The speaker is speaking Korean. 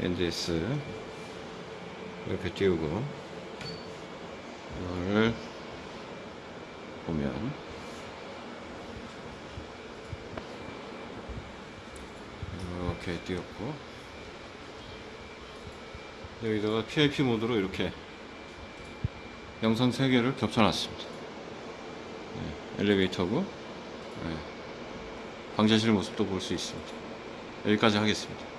NDS 이렇게 띄우고 이거를 보면 이렇게 띄웠고 여기다가 PIP 모드로 이렇게 영상 3개를 겹쳐놨습니다. 네, 엘리베이터고 네, 방제실 모습도 볼 수 있습니다. 여기까지 하겠습니다.